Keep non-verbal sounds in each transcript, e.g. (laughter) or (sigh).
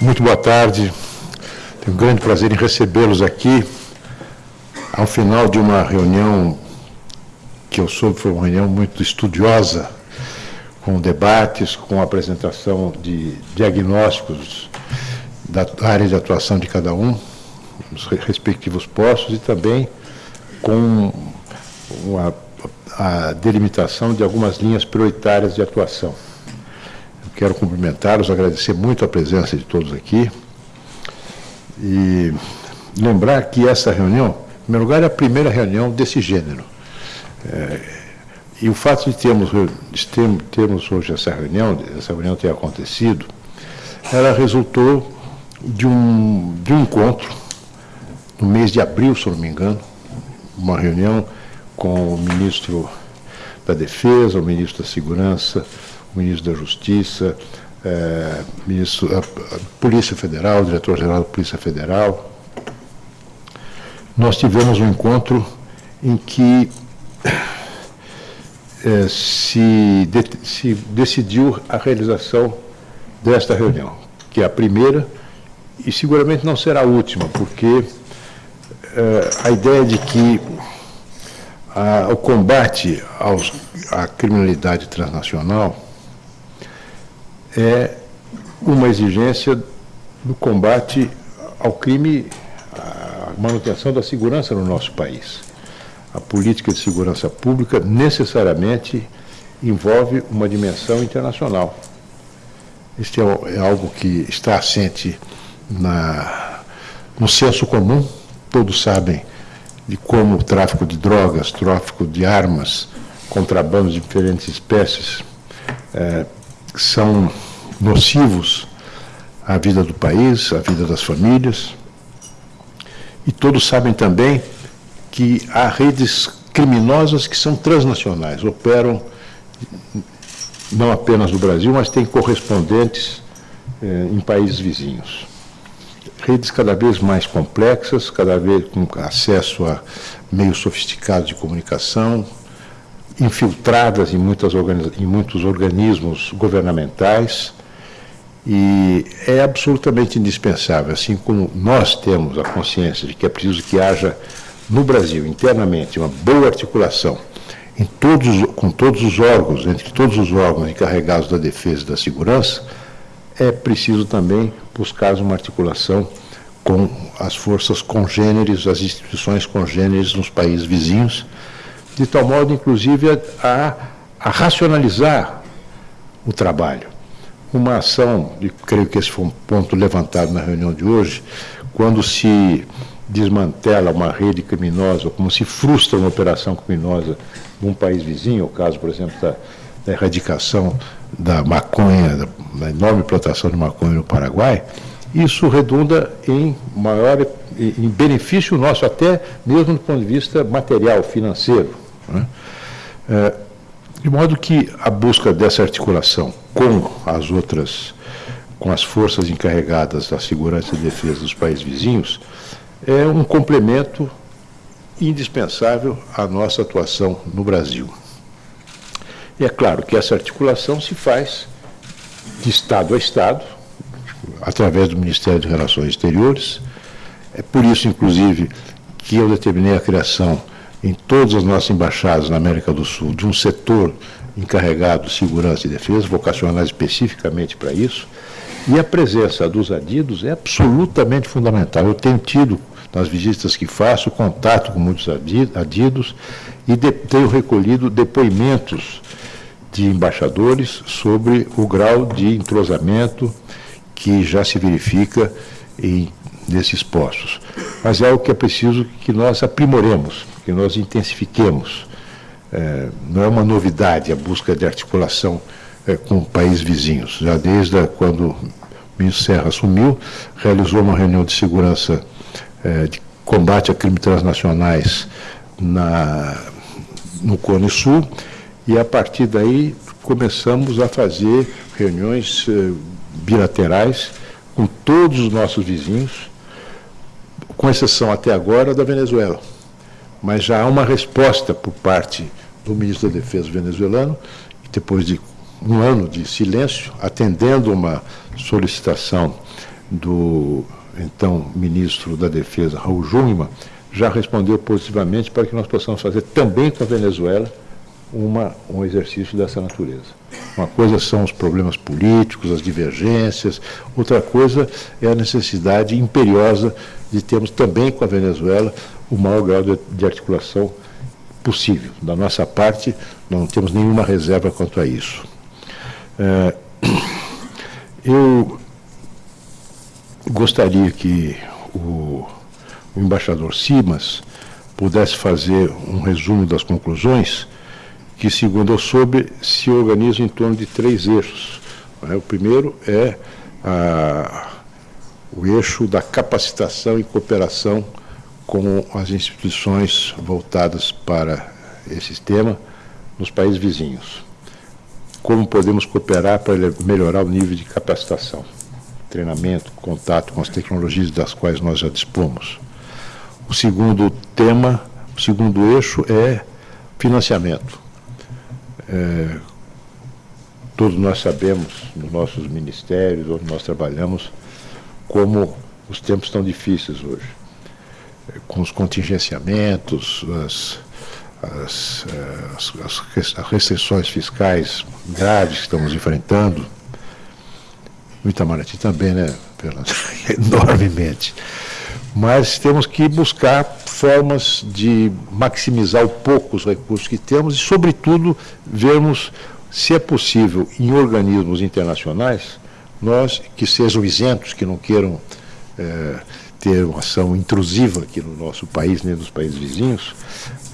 Muito boa tarde. Tenho um grande prazer em recebê-los aqui ao final de uma reunião que eu soube foi uma reunião muito estudiosa, com debates, com apresentação de diagnósticos da área de atuação de cada um, nos respectivos postos, e também com uma, a delimitação de algumas linhas prioritárias de atuação. Quero cumprimentá-los, agradecer muito a presença de todos aqui e lembrar que essa reunião, em primeiro lugar, é a primeira reunião desse gênero. É, e o fato de termos, de termos hoje essa reunião, essa reunião ter acontecido, ela resultou de um, de um encontro no mês de abril, se não me engano, uma reunião com o ministro da Defesa, o ministro da Segurança, o ministro da Justiça, é, ministro, a, a Polícia Federal, diretor-geral da Polícia Federal. Nós tivemos um encontro em que é, se, de, se decidiu a realização desta reunião, que é a primeira e seguramente não será a última, porque é, a ideia de que a, o combate aos, à criminalidade transnacional é uma exigência do combate ao crime, à manutenção da segurança no nosso país. A política de segurança pública necessariamente envolve uma dimensão internacional. Este é, é algo que está assente na, no senso comum, todos sabem de como o tráfico de drogas, tráfico de armas, contrabando de diferentes espécies é, são nocivos à vida do país, à vida das famílias. E todos sabem também que há redes criminosas que são transnacionais, operam não apenas no Brasil, mas têm correspondentes eh, em países vizinhos. Redes cada vez mais complexas, cada vez com acesso a meios sofisticados de comunicação, infiltradas em, muitas em muitos organismos governamentais, e é absolutamente indispensável, assim como nós temos a consciência de que é preciso que haja no Brasil, internamente, uma boa articulação em todos, com todos os órgãos, entre todos os órgãos encarregados da defesa e da segurança, é preciso também buscar uma articulação com as forças congêneres, as instituições congêneres nos países vizinhos, de tal modo, inclusive, a, a racionalizar o trabalho. Uma ação, e creio que esse foi um ponto levantado na reunião de hoje, quando se desmantela uma rede criminosa, como se frustra uma operação criminosa num país vizinho, o caso, por exemplo, da, da erradicação da maconha, da, enorme plantação de maconha no Paraguai, isso redunda em maior em benefício nosso, até mesmo do ponto de vista material, financeiro. Né? É, de modo que a busca dessa articulação com as outras, com as forças encarregadas da segurança e defesa dos países vizinhos, é um complemento indispensável à nossa atuação no Brasil. E é claro que essa articulação se faz de Estado a Estado, através do Ministério de Relações Exteriores. É por isso, inclusive, que eu determinei a criação em todas as nossas embaixadas na América do Sul de um setor encarregado de segurança e defesa, vocacionado especificamente para isso, e a presença dos adidos é absolutamente fundamental. Eu tenho tido, nas visitas que faço, contato com muitos adidos e de, tenho recolhido depoimentos de embaixadores sobre o grau de entrosamento que já se verifica em, nesses postos. Mas é algo que é preciso que nós aprimoremos, que nós intensifiquemos. É, não é uma novidade a busca de articulação é, com países vizinhos. Já desde quando o ministro Serra assumiu, realizou uma reunião de segurança é, de combate a crimes transnacionais na, no Cone Sul, e a partir daí começamos a fazer reuniões é, bilaterais com todos os nossos vizinhos, com exceção até agora da Venezuela. Mas já há uma resposta por parte do ministro da Defesa venezuelano, depois de um ano de silêncio, atendendo uma solicitação do então ministro da Defesa, Raul Jungmann, já respondeu positivamente para que nós possamos fazer também com a Venezuela uma, um exercício dessa natureza. Uma coisa são os problemas políticos, as divergências, outra coisa é a necessidade imperiosa de termos também com a Venezuela o maior grau de, de articulação possível. Da nossa parte, não temos nenhuma reserva quanto a isso. É, eu gostaria que o, o embaixador Simas pudesse fazer um resumo das conclusões que, segundo eu soube, se organizam em torno de três eixos. É? O primeiro é a, o eixo da capacitação e cooperação com as instituições voltadas para esse tema nos países vizinhos. Como podemos cooperar para melhorar o nível de capacitação, treinamento, contato com as tecnologias das quais nós já dispomos. O segundo tema, o segundo eixo é financiamento é, todos nós sabemos, nos nossos ministérios, onde nós trabalhamos, como os tempos estão difíceis hoje. É, com os contingenciamentos, as, as, é, as, as restrições fiscais graves que estamos enfrentando, no Itamaraty também, né, Fernando? (laughs) Enormemente. Mas temos que buscar formas de maximizar o pouco os recursos que temos e, sobretudo, vermos se é possível, em organismos internacionais, nós que sejam isentos, que não queiram é, ter uma ação intrusiva aqui no nosso país, nem nos países vizinhos,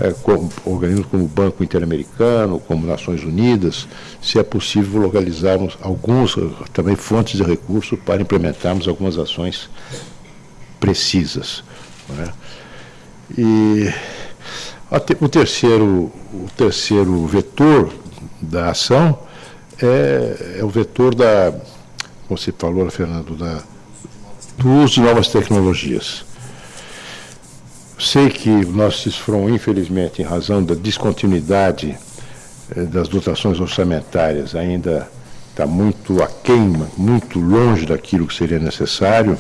é, como, organismos como o Banco Interamericano, como Nações Unidas, se é possível localizarmos alguns também fontes de recursos para implementarmos algumas ações precisas. Né? E o terceiro, o terceiro vetor da ação é, é o vetor da, você falou, Fernando, da, do uso de novas tecnologias. Sei que o nosso infelizmente, em razão da descontinuidade eh, das dotações orçamentárias, ainda está muito aquém, muito longe daquilo que seria necessário.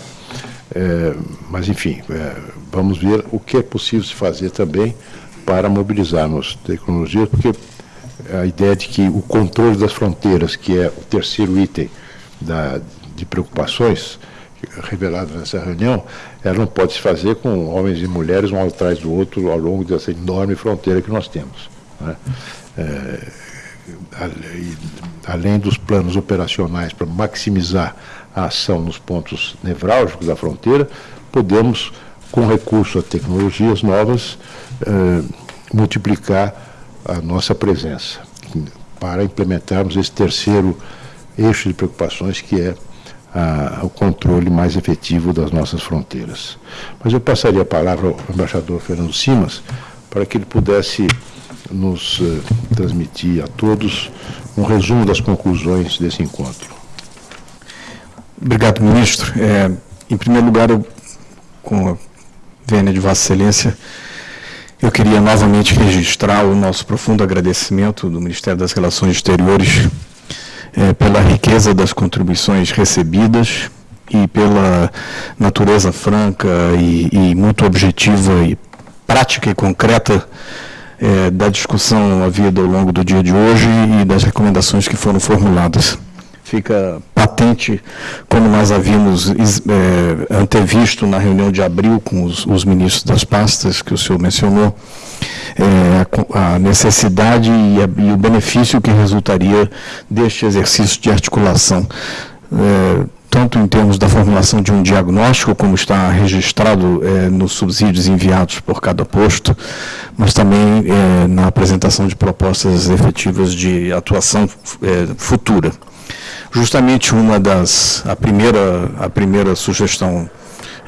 É, mas, enfim, é, vamos ver o que é possível se fazer também para mobilizarmos tecnologia, porque a ideia de que o controle das fronteiras, que é o terceiro item da, de preocupações revelado nessa reunião, ela não pode se fazer com homens e mulheres um atrás do outro ao longo dessa enorme fronteira que nós temos. Né? É, além dos planos operacionais para maximizar a ação nos pontos nevrálgicos da fronteira, podemos, com recurso a tecnologias novas, eh, multiplicar a nossa presença para implementarmos esse terceiro eixo de preocupações que é o controle mais efetivo das nossas fronteiras. Mas eu passaria a palavra ao embaixador Fernando Simas para que ele pudesse nos eh, transmitir a todos um resumo das conclusões desse encontro. Obrigado, ministro. É, em primeiro lugar, eu, com a vênia de Vossa Excelência, eu queria novamente registrar o nosso profundo agradecimento do Ministério das Relações Exteriores é, pela riqueza das contribuições recebidas e pela natureza franca e, e muito objetiva e prática e concreta é, da discussão havida ao longo do dia de hoje e das recomendações que foram formuladas fica patente, como nós havíamos é, antevisto na reunião de abril com os, os, ministros das pastas que o senhor mencionou, é, a, a, necessidade e, a, e, o benefício que resultaria deste exercício de articulação. É, tanto em termos da formulação de um diagnóstico, como está registrado é, nos subsídios enviados por cada posto, mas também é, na apresentação de propostas efetivas de atuação é, futura justamente uma das a primeira a primeira sugestão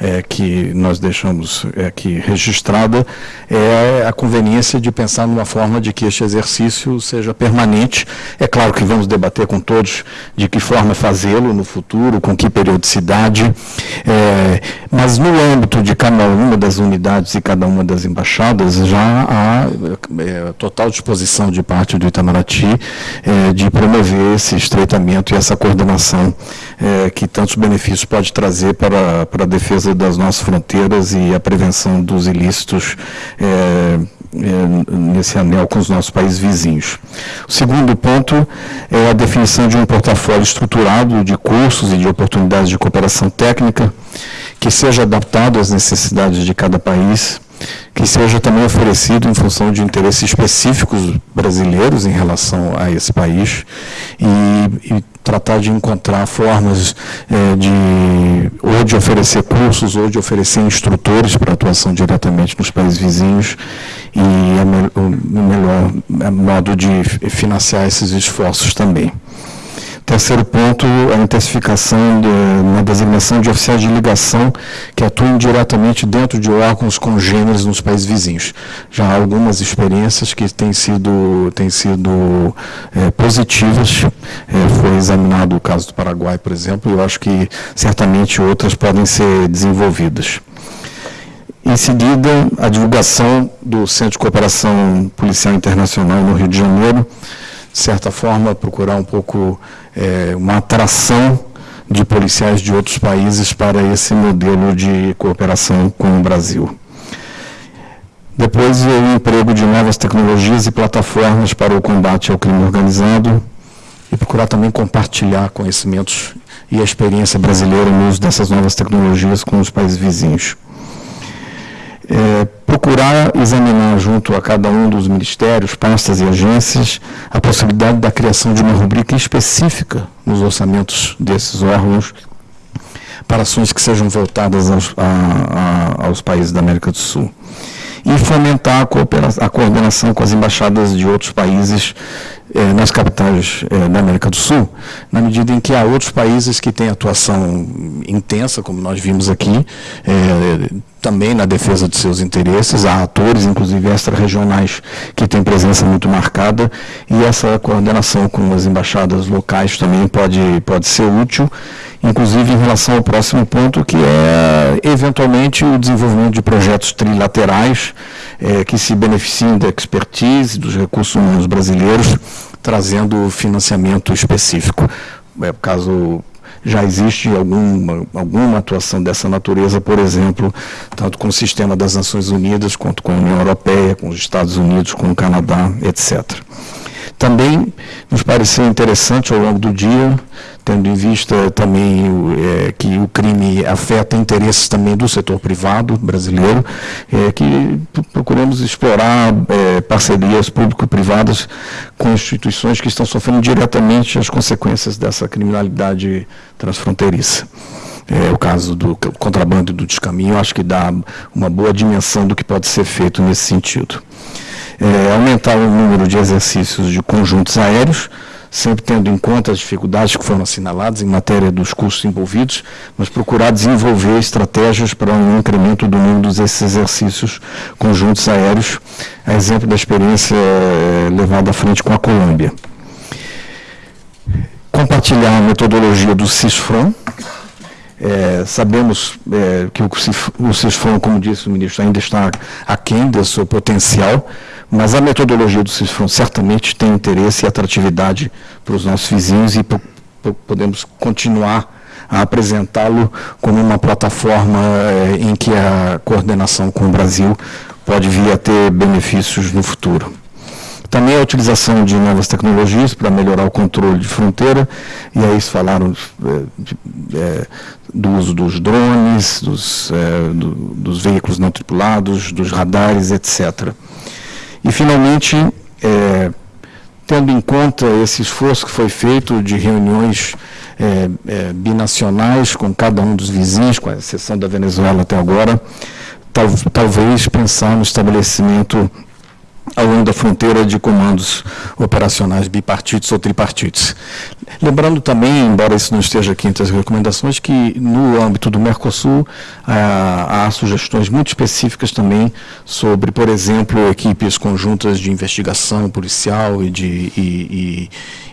é, que nós deixamos aqui registrada é a conveniência de pensar numa forma de que este exercício seja permanente. É claro que vamos debater com todos de que forma fazê-lo no futuro, com que periodicidade, é, mas no âmbito de cada uma das unidades e cada uma das embaixadas já há é, total disposição de parte do Itamaraty é, de promover esse estreitamento e essa coordenação é, que tantos benefícios pode trazer para, para a defesa das nossas fronteiras e a prevenção dos ilícitos é, é, nesse anel com os nossos países vizinhos. O segundo ponto é a definição de um portafólio estruturado de cursos e de oportunidades de cooperação técnica que seja adaptado às necessidades de cada país, que seja também oferecido em função de interesses específicos brasileiros em relação a esse país e, e tratar de encontrar formas é, de ou de oferecer cursos ou de oferecer instrutores para atuação diretamente nos países vizinhos e o melhor modo de financiar esses esforços também. Terceiro ponto, a intensificação de, na designação de oficiais de ligação que atuem diretamente dentro de órgãos congêneres nos países vizinhos. Já há algumas experiências que têm sido, têm sido é, positivas. É, foi examinado o caso do Paraguai, por exemplo, e eu acho que certamente outras podem ser desenvolvidas. Em seguida, a divulgação do Centro de Cooperação Policial Internacional no Rio de Janeiro, de certa forma, procurar um pouco é, uma atração de policiais de outros países para esse modelo de cooperação com o Brasil. Depois, o emprego de novas tecnologias e plataformas para o combate ao crime organizado e procurar também compartilhar conhecimentos e a experiência brasileira no uso dessas novas tecnologias com os países vizinhos é, procurar examinar junto a cada um dos ministérios, pastas e agências a possibilidade da criação de uma rubrica específica nos orçamentos desses órgãos para ações que sejam voltadas aos, a, a, aos países da América do Sul. E fomentar a, a coordenação com as embaixadas de outros países eh, nas capitais eh, da América do Sul, na medida em que há outros países que têm atuação intensa, como nós vimos aqui, eh, também na defesa de seus interesses, há atores, inclusive extra-regionais, que têm presença muito marcada, e essa coordenação com as embaixadas locais também pode, pode ser útil, inclusive em relação ao próximo ponto, que é, eventualmente, o desenvolvimento de projetos trilaterais é, que se beneficiem da expertise dos recursos humanos brasileiros, trazendo financiamento específico. É, caso já existe alguma, alguma atuação dessa natureza, por exemplo, tanto com o sistema das Nações Unidas, quanto com a União Europeia, com os Estados Unidos, com o Canadá, etc. Também nos pareceu interessante ao longo do dia, tendo em vista também é, que o crime afeta interesses também do setor privado brasileiro, é, que procuramos explorar é, parcerias público-privadas com instituições que estão sofrendo diretamente as consequências dessa criminalidade transfronteiriça. É, o caso do contrabando e do descaminho, acho que dá uma boa dimensão do que pode ser feito nesse sentido é, aumentar o número de exercícios de conjuntos aéreos, sempre tendo em conta as dificuldades que foram assinaladas em matéria dos custos envolvidos, mas procurar desenvolver estratégias para um incremento do número desses exercícios conjuntos aéreos, a exemplo da experiência é, levada à frente com a Colômbia. Compartilhar a metodologia do CISFRON, é, sabemos é, que o CISFRON, como disse o ministro, ainda está aquém do seu potencial, mas a metodologia do CISFRON certamente tem interesse e atratividade para os nossos vizinhos e podemos continuar a apresentá-lo como uma plataforma eh, em que a coordenação com o Brasil pode vir a ter benefícios no futuro. Também a utilização de novas tecnologias para melhorar o controle de fronteira, e aí falaram é, de, é, do uso dos drones, dos, é, do, dos veículos não tripulados, dos radares, etc. E, finalmente, é, tendo em conta esse esforço que foi feito de reuniões é, é, binacionais com cada um dos vizinhos, com exceção da Venezuela até agora, tal, talvez pensar no estabelecimento ao longo da fronteira de comandos operacionais bipartitos ou tripartites. Lembrando também, embora isso não esteja aqui entre as recomendações, que no âmbito do Mercosul há, há sugestões muito específicas também sobre, por exemplo, equipes conjuntas de investigação policial e de, e,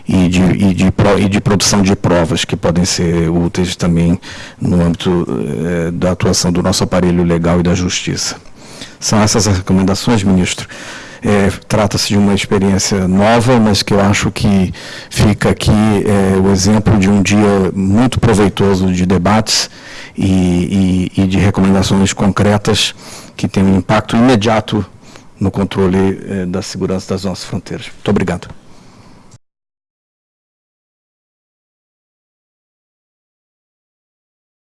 e, e de, e de, e de produção de provas que podem ser úteis também no âmbito eh, da atuação do nosso aparelho legal e da justiça. São essas as recomendações, ministro. É, Trata-se de uma experiência nova, mas que eu acho que fica aqui é, o exemplo de um dia muito proveitoso de debates e, e, e de recomendações concretas que têm um impacto imediato no controle é, da segurança das nossas fronteiras. Muito obrigado.